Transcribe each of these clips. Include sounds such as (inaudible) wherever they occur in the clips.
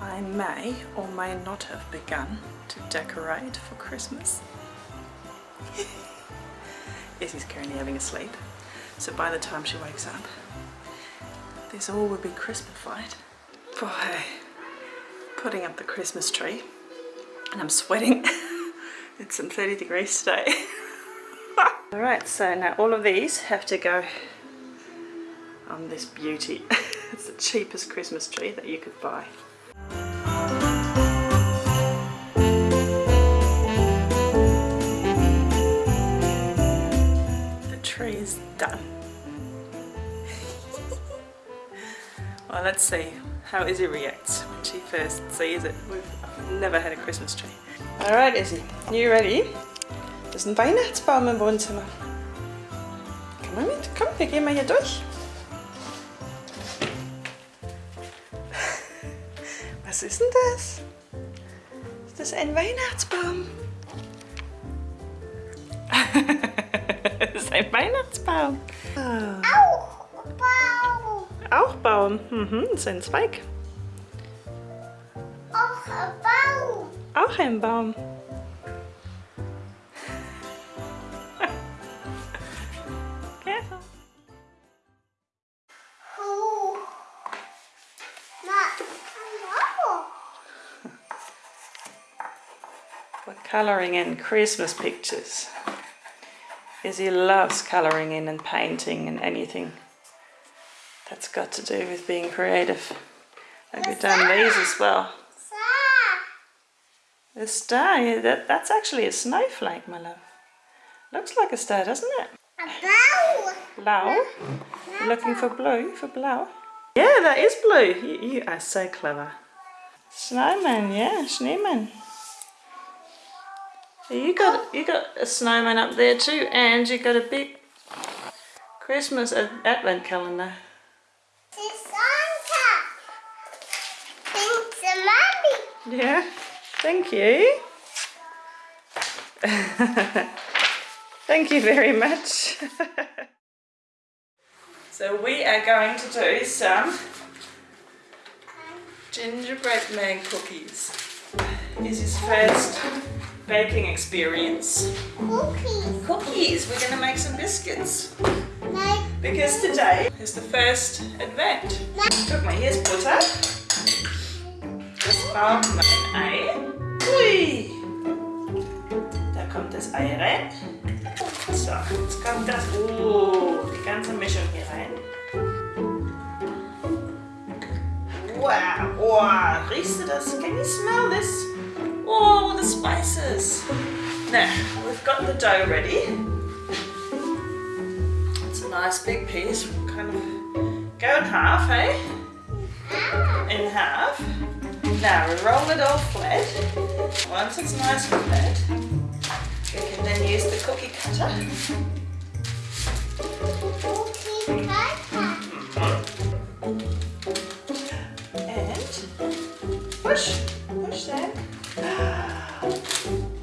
I may or may not have begun to decorate for Christmas. (laughs) Izzy's currently having a sleep, so by the time she wakes up, this all will be Christmasified. by putting up the Christmas tree, and I'm sweating. (laughs) it's some 30 degrees today. (laughs) Alright, so now all of these have to go on this beauty. (laughs) it's the cheapest Christmas tree that you could buy. The tree is done. (laughs) well, let's see how Izzy reacts when she first sees it. We've never had a Christmas tree. Alright Izzy, you ready? Das ist ein Weihnachtsbaum im Wohnzimmer. Komm mal mit, komm, wir gehen mal hier durch. Was ist denn das? Ist das ein Weihnachtsbaum? (laughs) das ist ein Weihnachtsbaum. Auch Baum. Auch Baum. Mhm, das ist ein Zweig. Auch Baum. Auch ein Baum. We're colouring in Christmas pictures. Izzy loves colouring in and painting and anything that's got to do with being creative. And we've done these as well. The star, yeah, that, that's actually a snowflake, my love. Looks like a star, doesn't it? A Blau. Blau? Looking for blue, for blau? Yeah, that is blue. You, you are so clever. Snowman, yeah, snowman. You got you got a snowman up there too, and you got a big Christmas advent calendar. C'est Santa. Thanks to Mommy. Yeah, thank you. (laughs) thank you very much. (laughs) so we are going to do some gingerbread man cookies. This is first baking experience. Cookies. Cookies, we're going to make some biscuits. Because today is the first advent. Mal, hier ist Butter. Das braucht man ein Ei. Ui! Da kommt das Ei rein. So, jetzt kommt das, oh, die ganze Mischung hier rein. Wow, wow, riechst du das? Can you smell this? Oh, the spices. Now, we've got the dough ready. It's a nice big piece. We'll kind of go in half, eh? In half. Now we roll it all flat. Once it's nice and flat, then use the cookie cutter. And push, push that.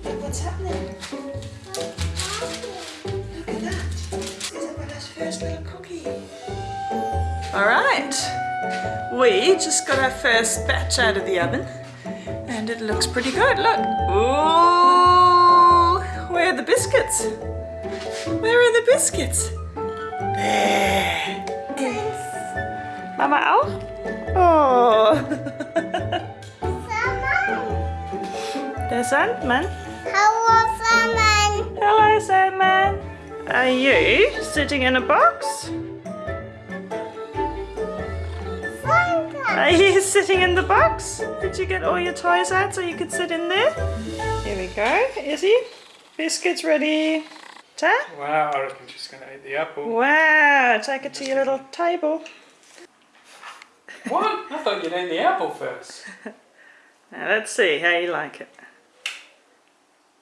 Look what's happening. Look at that. Isabella's first little cookie. All right. We just got our first batch out of the oven and it looks pretty good. Look. Ooh. Where are the biscuits? Where are the biscuits? There. Mama auch? Oh. Sandman. Der Sandman. Hello, Sandman. Hello, Sandman. Are you sitting in a box? Are you sitting in the box? Did you get all your toys out so you could sit in there? Here we go. Izzy, biscuits ready. Ta? Wow, I reckon she's going to eat the apple. Wow, take it to your little table. What? I thought you'd eat the apple first. (laughs) Now let's see how you like it.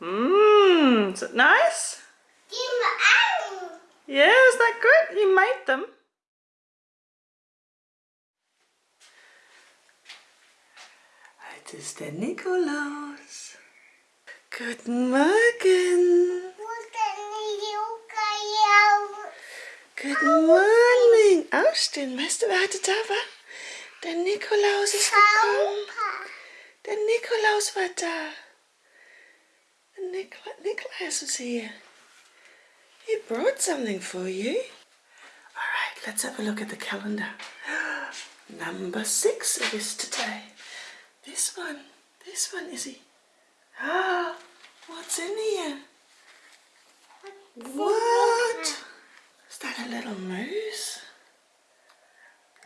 Mmm, is it nice? Give me Yeah, is that good? You made them. It is the der Nikolaus. Guten Morgen. At me, you got den meste warte da war. Der Nikolaus ist gekommen. Der Nikolaus war da. Nicholas is here. He brought something for you. All right, let's have a look at the calendar. Number six it is today. This one, this one is he. (gasps) What's in here? What? Is that a little moose?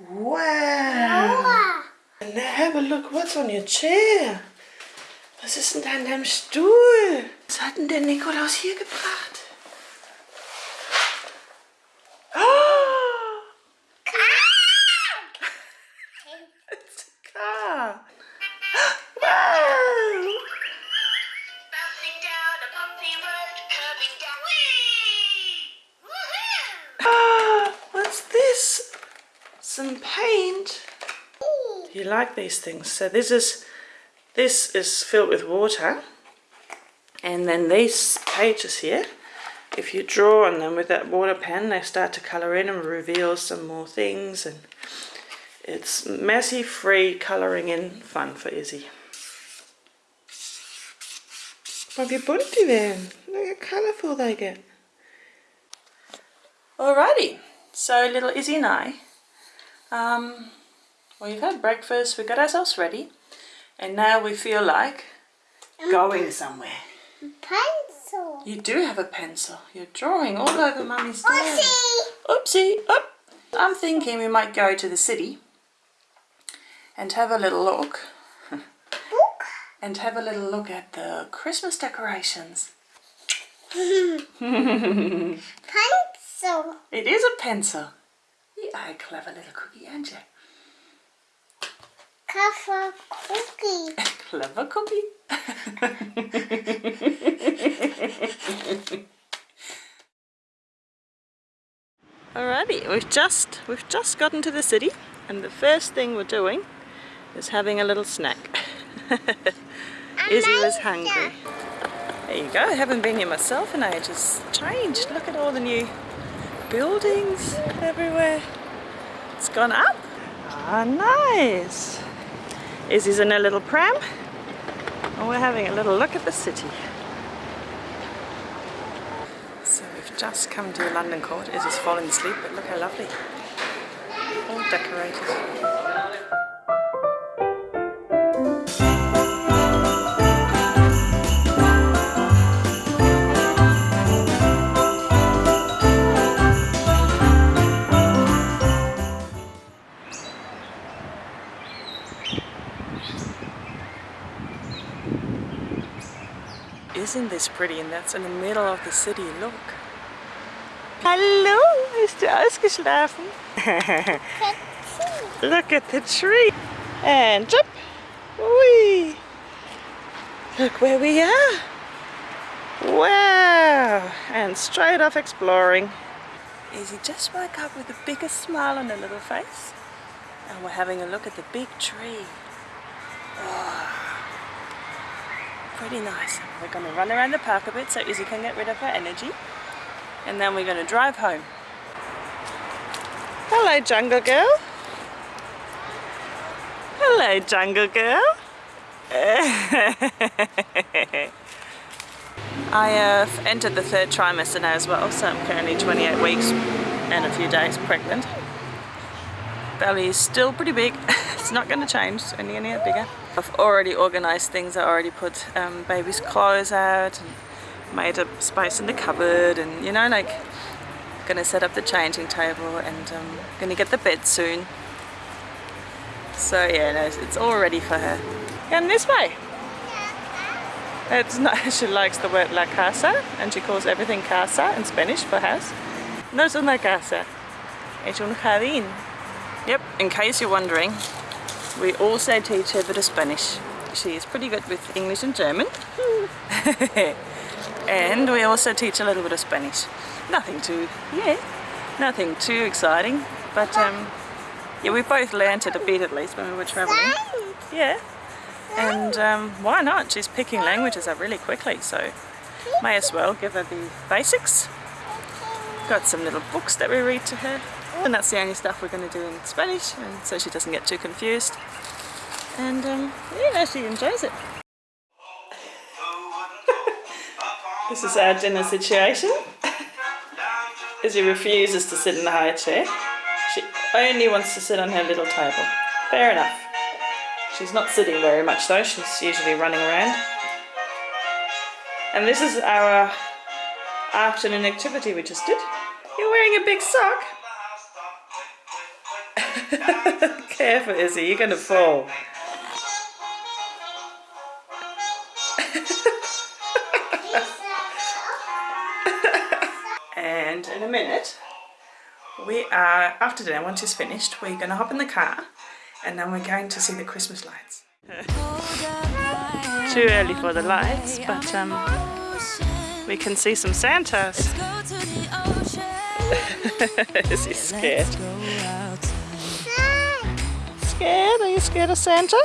Wow. And now have a look what's on your chair. Was ist denn da an deinem Stuhl? Was hat denn der Nikolaus hier gebracht? Ah, what's this? Some paint. Do you like these things? So this is this is filled with water, and then these pages here. If you draw on them with that water pen, they start to colour in and reveal some more things, and it's messy, free colouring in fun for Izzy. Wat wie bunt die werden. Look how colourful they get. Alrighty, so little Izzy and I, um, we've had breakfast, we got ourselves ready, and now we feel like going somewhere. Pencil. You do have a pencil. You're drawing all over Mummy's door. Oopsie. Oopsie, up. I'm thinking we might go to the city and have a little look (laughs) Book. And have a little look at the Christmas decorations. Pencil. It is a pencil. You are a clever little cookie, aren't you? Cover cookie. Clever cookie. (laughs) (laughs) Alrighty, we've just we've just gotten to the city and the first thing we're doing is having a little snack. (laughs) Izzy was hungry. There you go, I haven't been here myself in ages. Changed. Look at all the new buildings everywhere. It's gone up. Ah, nice. Izzy's in a little pram and we're having a little look at the city. So we've just come to London Court. Izzy's fallen asleep, but look how lovely. All decorated. Isn't pretty? And that's in the middle of the city. Look. Hallo, ist du ausgeschlafen? (laughs) Look at the tree. And jump. Whee. Look where we are. Wow. And straight off exploring. Izzy just woke up with the biggest smile on her little face. And we're having a look at the big tree. Oh. Pretty nice. We're going to run around the park a bit so Izzy can get rid of her energy. And then we're going to drive home. Hello, Jungle Girl. Hello, Jungle Girl. (laughs) I have entered the third trimester now as well, so I'm currently 28 weeks and a few days pregnant. Belly is still pretty big. (laughs) it's not going to change, it's only going to get bigger. I've already organised things. I already put um, baby's clothes out and made a space in the cupboard and you know like gonna set up the changing table and um, gonna get the bed soon. So yeah, no, it's all ready for her. And this way. It's not, (laughs) she likes the word la casa and she calls everything casa in Spanish for house. No es una casa, es un jardín. Yep, in case you're wondering, we also teach her a bit of Spanish. She is pretty good with English and German. (laughs) and we also teach a little bit of Spanish. Nothing too, yeah, nothing too exciting. But um, yeah, we both learnt it a bit at least when we were travelling. Yeah. And um, why not? She's picking languages up really quickly, so may as well give her the basics. Got some little books that we read to her. And that's the only stuff we're going to do in Spanish, and so she doesn't get too confused. And um, know, she enjoys it. (laughs) this is our dinner situation. Izzy refuses to sit in the high chair. She only wants to sit on her little table. Fair enough. She's not sitting very much though, she's usually running around. And this is our afternoon activity we just did. You're wearing a big sock. (laughs) Careful, Izzy, you're going to fall. (laughs) and in a minute, we are, after dinner, once it's finished, we're going to hop in the car and then we're going to see the Christmas lights. Too early for the lights, but um, we can see some Santas. (laughs) Is he scared? Scared? Are you scared of Santa?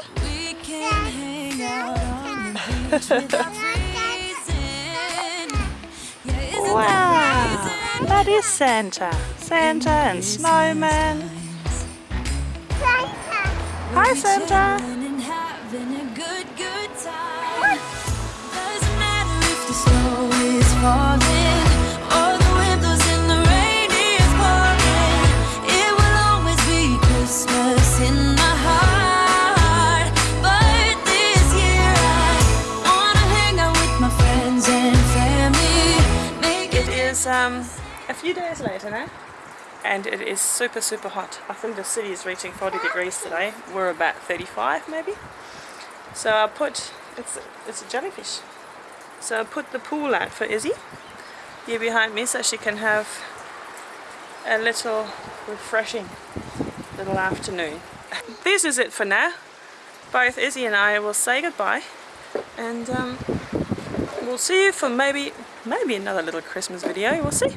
wow, that is Santa. Santa and Snowman. Hi Santa. Days later now and it is super super hot. I think the city is reaching 40 degrees today. We're about 35 maybe. So I put, it's, it's a jellyfish. So I put the pool out for Izzy here behind me so she can have a little refreshing little afternoon. This is it for now. Both Izzy and I will say goodbye and um, we'll see you for maybe maybe another little Christmas video. We'll see.